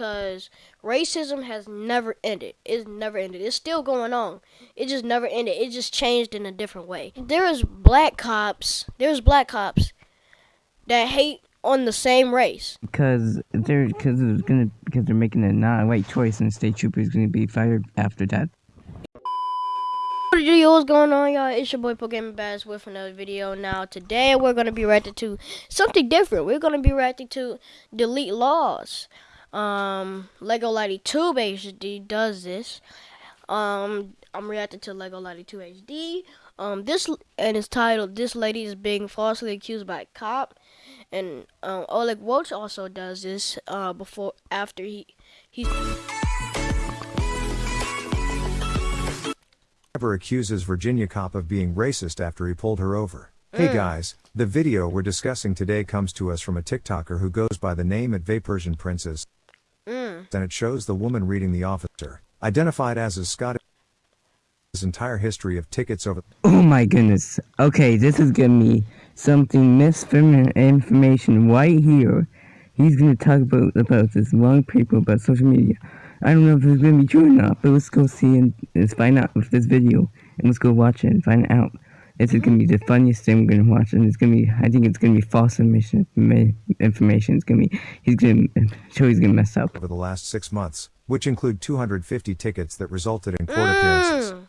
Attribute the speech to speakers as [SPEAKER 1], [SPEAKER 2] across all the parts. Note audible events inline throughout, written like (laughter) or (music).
[SPEAKER 1] because racism has never ended. It's never ended. It's still going on. It just never ended. It just changed in a different way. There's black cops. There's black cops that hate on the same race.
[SPEAKER 2] Because they're because it's gonna because they're making a non-white choice, and the state trooper is gonna be fired after that.
[SPEAKER 1] What's going on, y'all? It's your boy Pokemon Bass with another video. Now, today we're gonna be reacting to something different. We're gonna be reacting to delete laws. Um, Lego Lighty 2 HD does this. Um, I'm reacting to Lego Lighty 2 HD. Um, this and it's titled "This Lady is Being Falsely Accused by a Cop." And um, Oleg Welch also does this. Uh, before after he he's.
[SPEAKER 3] Driver accuses Virginia cop of being racist after he pulled her over. Hey guys, the video we're discussing today comes to us from a TikToker who goes by the name at Persian Princess. Mm. And it shows the woman reading the officer, identified as a Scottish. His entire history of tickets over. (clears throat)
[SPEAKER 2] Oh my goodness. Okay, this is giving me something misinformation right here. He's gonna talk about about this wrong people about social media. I don't know if it's gonna be true or not, but let's go see and let's find out with this video and let's go watch it and find out. This is gonna be the funniest thing we're gonna watch, and it's gonna be. I think it's gonna be false information. Information. It's gonna be. He's gonna show he's gonna mess up.
[SPEAKER 3] over the last six months, which include 250 tickets that resulted in court appearances. Mm.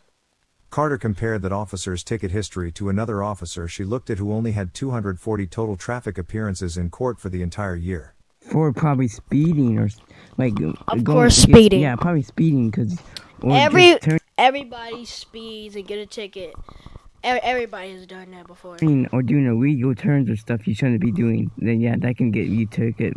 [SPEAKER 3] Carter compared that officer's ticket history to another officer she looked at who only had 240 total traffic appearances in court for the entire year.
[SPEAKER 2] For probably speeding or like.
[SPEAKER 1] Of
[SPEAKER 2] going
[SPEAKER 1] course,
[SPEAKER 2] to get-
[SPEAKER 1] speeding.
[SPEAKER 2] Yeah, probably speeding because.
[SPEAKER 1] Every everybody speeds and get a ticket. Every, everybody has done that before.
[SPEAKER 2] speeding or doing illegal turns or stuff you shouldn't be doing, then yeah, that can get you ticket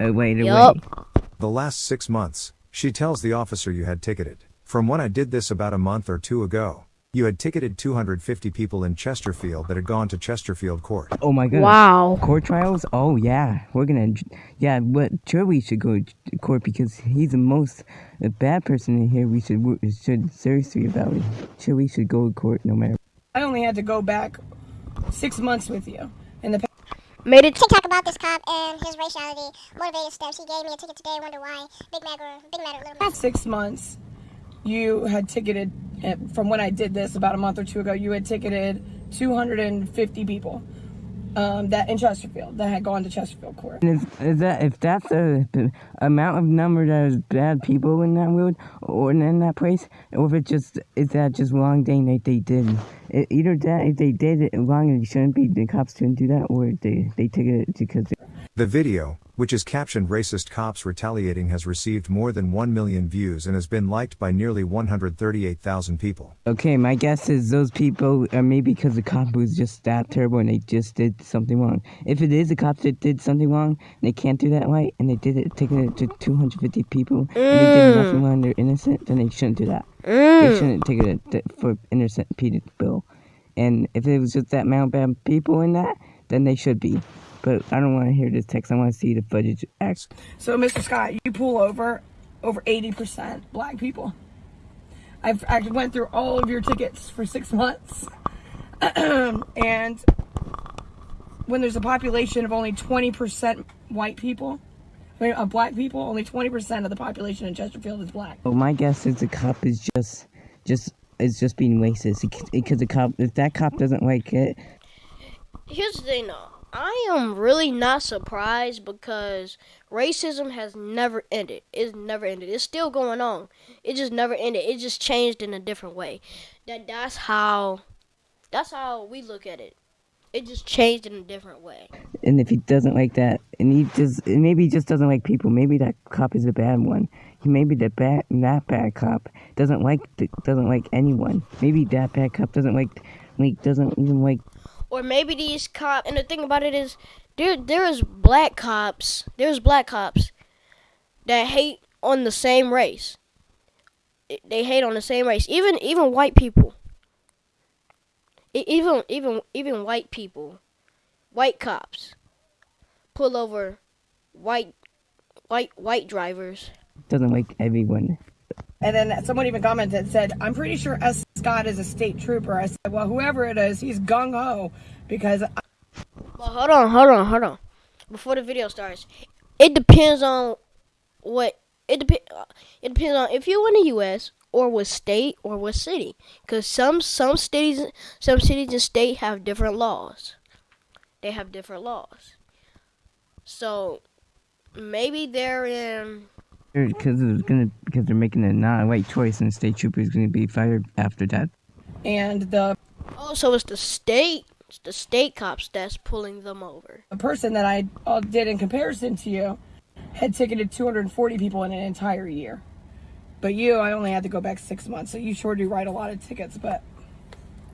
[SPEAKER 2] away to
[SPEAKER 1] Yup.
[SPEAKER 2] way.
[SPEAKER 3] The last six months, she tells the officer you had ticketed. From when I did this about a month or two ago, you had ticketed 250 people in Chesterfield that had gone to Chesterfield Court.
[SPEAKER 2] Oh my god.
[SPEAKER 1] Wow.
[SPEAKER 2] Court trials? Oh yeah, we're gonna. Yeah, but sure we should go to court because he's the most a bad person in here. We should we should seriously about it. Sure we should go to court no matter.
[SPEAKER 4] I only had to go back six months with you. In the past
[SPEAKER 1] Made it.
[SPEAKER 5] TikTok about this cop and his raciality, motivated steps. He gave me a ticket today. Wonder why. Big Mac or Big Mac or Little Mac.
[SPEAKER 4] six months, you had ticketed, eh, from when I did this about a month or two ago, you had ticketed 250 people um, that in Chesterfield that had gone to Chesterfield Court.
[SPEAKER 2] And is, is that if that's the amount of number that is bad people in that road or in that place, or if it just is that just wrong thing that they did? Either that if they did it wrong and it shouldn't be, the cops shouldn't do that, or they they ticketed it because.
[SPEAKER 3] The video, which is captioned Racist Cops Retaliating, has received more than 1 million views and has been liked by nearly 138,000 people.
[SPEAKER 2] Okay, my guess is those people are maybe because the cop was just that terrible and they just did something wrong. If it is a cop that did something wrong, they can't do that right, and they did it, taking it to 250 people, and they did mm. nothing wrong, they're innocent, then they shouldn't do that. They mm. shouldn't take it to- for innocent people. And if it was just that amount of people in that, then they should be. But I don't want to hear this text. I want to see the footage. Act.
[SPEAKER 4] So, Mr. Scott, you pull over over 80% black people. I've, I went through all of your tickets for six months. (clears throat) and when there's a population of only 20% white people, I mean, of black people, only 20% of the population in Chesterfield is black.
[SPEAKER 2] Well, my guess is the cop is just, just is just being racist because the cop, if that cop doesn't like it,
[SPEAKER 1] Here's the thing, though. I am really not surprised because racism has never ended. It's never ended. It's still going on. It just never ended. It just changed in a different way. That that's how that's how we look at it. It just changed in a different way.
[SPEAKER 2] and if he doesn't like that, and he just maybe he just doesn't like people. Maybe that cop is a bad one. He maybe that bad that bad cop doesn't like doesn't like anyone. Maybe that bad cop doesn't like like doesn't even like
[SPEAKER 1] Or maybe these cops. And the thing about it is, there there is black cops. There's black cops that hate on the same race. They hate on the same race. Even even white people. E- Even even even white people, white cops, pull over white white white drivers.
[SPEAKER 2] doesn't like everyone.
[SPEAKER 4] And then someone even commented and said, I'm pretty sure S. Scott is a state trooper. I said, well, whoever it is, he's gung ho because
[SPEAKER 1] Well, hold on, hold on, hold on. Before the video starts, it depends on what it depends. Uh, it depends on if you're in the U.S. or what state or what city. Because some some cities, some cities and state have different laws. They have different laws. So maybe they're in.
[SPEAKER 2] Because it's gonna because they're making a not-white choice, and the state trooper is gonna be fired after that.
[SPEAKER 4] And the
[SPEAKER 1] Oh, so it's the state, it's the state cops that's pulling them over.
[SPEAKER 4] the person that I uh, did in comparison to you had ticketed 240 people in an entire year. But you, I only had to go back six months, so you sure do write a lot of tickets. But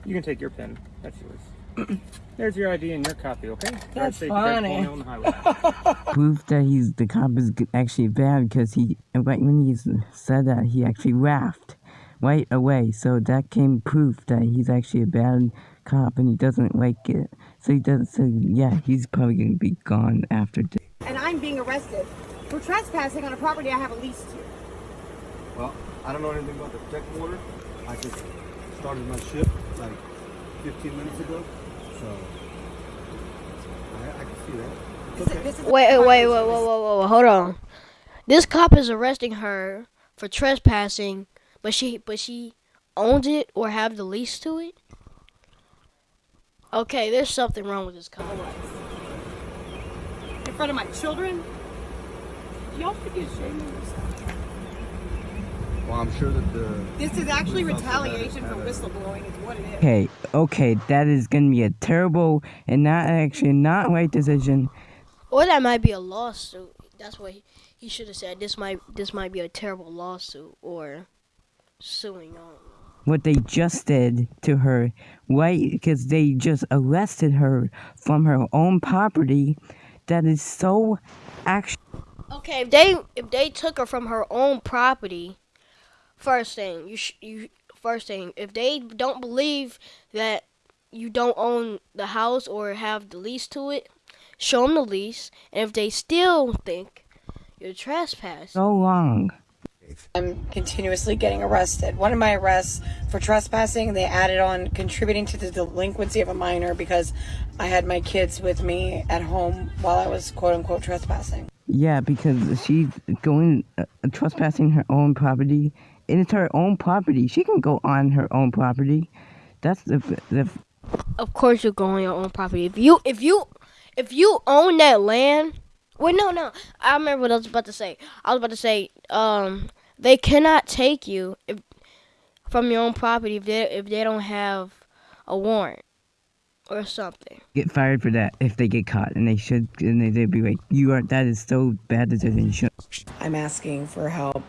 [SPEAKER 6] You can take your pen. That's yours. (clears throat) There's your ID and your copy, okay?
[SPEAKER 4] That's
[SPEAKER 6] safe,
[SPEAKER 4] funny.
[SPEAKER 6] on the highway. (laughs)
[SPEAKER 2] Proof that he's the cop is actually bad because he right when he said that he actually laughed right away. So that came proof that he's actually a bad cop and he doesn't like it. So he doesn't. So yeah, he's probably gonna be gone after this.
[SPEAKER 7] and I'm being arrested for trespassing on a property I have a lease to.
[SPEAKER 8] Well, I don't know anything about the protective order. I just started my shift like 15 minutes ago, so I, I can see that. It's
[SPEAKER 7] This is-
[SPEAKER 8] okay.
[SPEAKER 7] this is
[SPEAKER 1] Wait, wait, wait, wait,
[SPEAKER 7] business.
[SPEAKER 1] wait, wait, wait, hold on. This cop is arresting her for trespassing, but she, but she owns it or have the lease to it. Okay, there's something wrong with this cop.
[SPEAKER 7] In front of my children? Y'all should be ashamed of yourself.
[SPEAKER 8] Well, I'm sure that the
[SPEAKER 7] This is actually retaliation for whistleblowing, is what it is.
[SPEAKER 2] Okay, okay, that is gonna be a terrible and not actually not right decision.
[SPEAKER 1] Or that might be a lawsuit. That's what he, he should have said. This might, this might be a terrible lawsuit or suing on.
[SPEAKER 2] what they just did to her, right? Because they just arrested her from her own property. That is so actually.
[SPEAKER 1] Okay, if they if they took her from her own property, first thing you sh- you first thing if they don't believe that you don't own the house or have the lease to it, show them the lease, and if they still think you're trespassing,
[SPEAKER 2] so long.
[SPEAKER 4] I'm continuously getting arrested. One of my arrests for trespassing, they added on contributing to the delinquency of a minor because I had my kids with me at home while I was quote unquote trespassing.
[SPEAKER 2] Yeah, because she's going uh, trespassing her own property, and it's her own property. She can go on her own property. That's the the
[SPEAKER 1] of course you're going on your own property. If you if you if you own that land, wait no no, I remember what I was about to say. I was about to say um they cannot take you if from your own property if they if they don't have a warrant or something.
[SPEAKER 2] get fired for that if they get caught, and they should. And they, they'd be like, "You are that is so bad decision." You should
[SPEAKER 4] I'm asking for help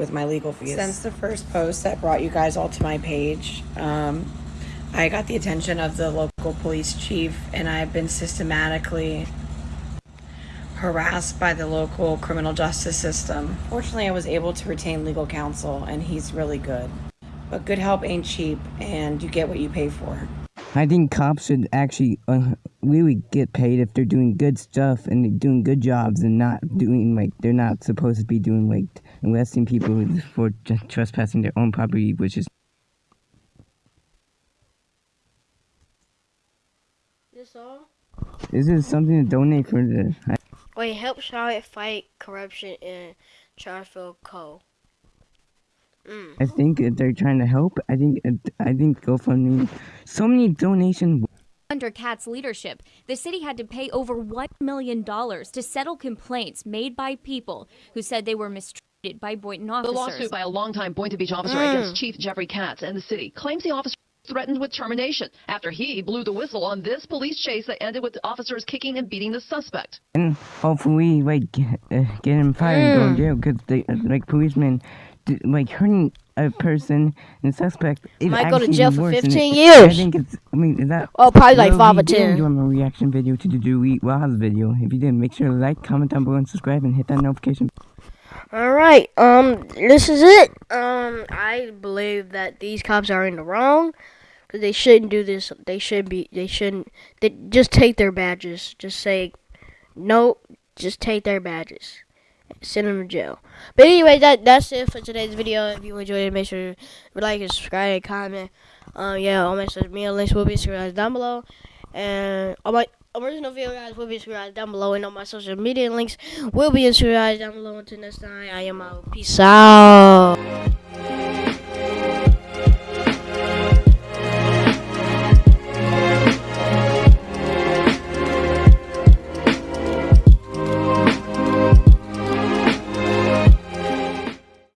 [SPEAKER 4] with my legal fees. Since the first post that brought you guys all to my page, um, I got the attention of the local police chief, and I've been systematically harassed by the local criminal justice system. Fortunately, I was able to retain legal counsel, and he's really good. But good help ain't cheap, and you get what you pay for.
[SPEAKER 2] I think cops should actually uh, really get paid if they're doing good stuff and they're doing good jobs and not doing like they're not supposed to be doing like arresting people for trespassing their own property, which is
[SPEAKER 1] This all?
[SPEAKER 2] this is something to donate for the.
[SPEAKER 1] Wait, help Charlotte fight corruption in Charlottesville Co. Mm.
[SPEAKER 2] I think they're trying to help. I think I think GoFundMe, so many donations.
[SPEAKER 9] Under Katz's leadership, the city had to pay over $1 million to settle complaints made by people who said they were mistreated by Boynton
[SPEAKER 10] The lawsuit by a longtime Boynton Beach officer against Chief Jeffrey Katz and the city claims the officer was threatened with termination after he blew the whistle on this police chase that ended with officers kicking and beating the suspect.
[SPEAKER 2] and hopefully like get, uh, get him fired and go in jail because they like policemen d- like hurting a person and suspect is
[SPEAKER 1] Might go to jail for 15
[SPEAKER 2] it-
[SPEAKER 1] years.
[SPEAKER 2] I think it's I mean is that
[SPEAKER 1] Oh, probably like five
[SPEAKER 2] we
[SPEAKER 1] or ten.
[SPEAKER 2] do a reaction video to the Delete Wah's video. If you did, make sure to like, comment down below, and subscribe, and hit that notification.
[SPEAKER 1] All right. Um, this is it. Um, I believe that these cops are in the wrong because they shouldn't do this. They should be. They shouldn't. They just take their badges. Just say no. Just take their badges. Send them to jail. But anyway, that that's it for today's video. If you enjoyed it, make sure to like and subscribe and comment. Um, yeah, all my social media links will be scrolling down below, and all my original video guys will be described down below and all my social media links will be described down below until next time i am out peace out